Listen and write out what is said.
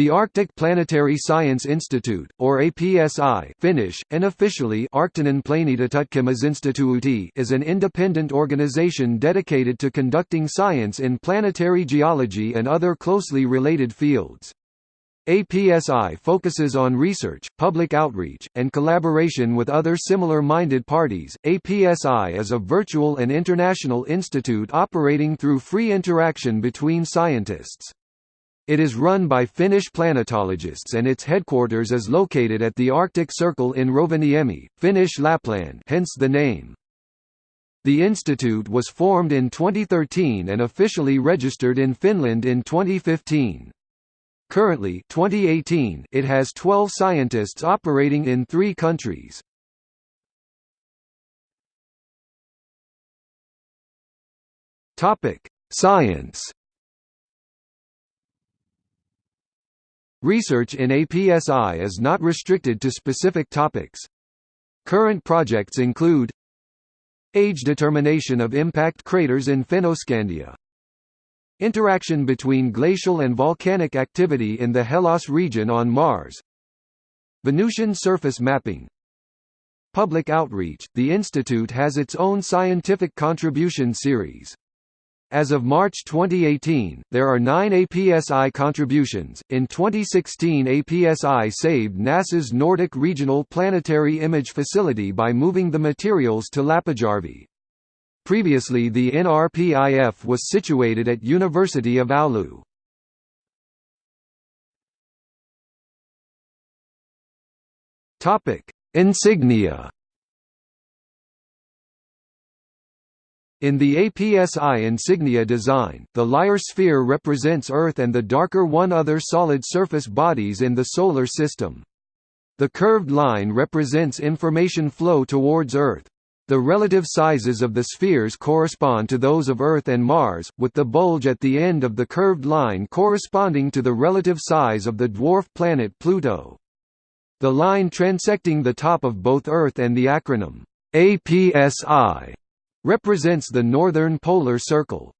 The Arctic Planetary Science Institute, or APSI Finnish, and officially is an independent organization dedicated to conducting science in planetary geology and other closely related fields. APSI focuses on research, public outreach, and collaboration with other similar-minded parties. APSI is a virtual and international institute operating through free interaction between scientists. It is run by Finnish planetologists and its headquarters is located at the Arctic Circle in Rovaniemi, Finnish Lapland hence the name. The institute was formed in 2013 and officially registered in Finland in 2015. Currently 2018, it has 12 scientists operating in three countries. Science Research in APSI is not restricted to specific topics. Current projects include Age determination of impact craters in Fennoscandia. Interaction between glacial and volcanic activity in the Hellas region on Mars. Venusian surface mapping. Public outreach – The Institute has its own scientific contribution series as of March 2018, there are nine APSI contributions. In 2016, APSI saved NASA's Nordic Regional Planetary Image Facility by moving the materials to Lappajärvi. Previously, the NRPIF was situated at University of Oulu. Topic: Insignia. In the APSI insignia design, the Lyre sphere represents Earth and the darker one other solid surface bodies in the Solar System. The curved line represents information flow towards Earth. The relative sizes of the spheres correspond to those of Earth and Mars, with the bulge at the end of the curved line corresponding to the relative size of the dwarf planet Pluto. The line transecting the top of both Earth and the acronym APSI represents the northern polar circle.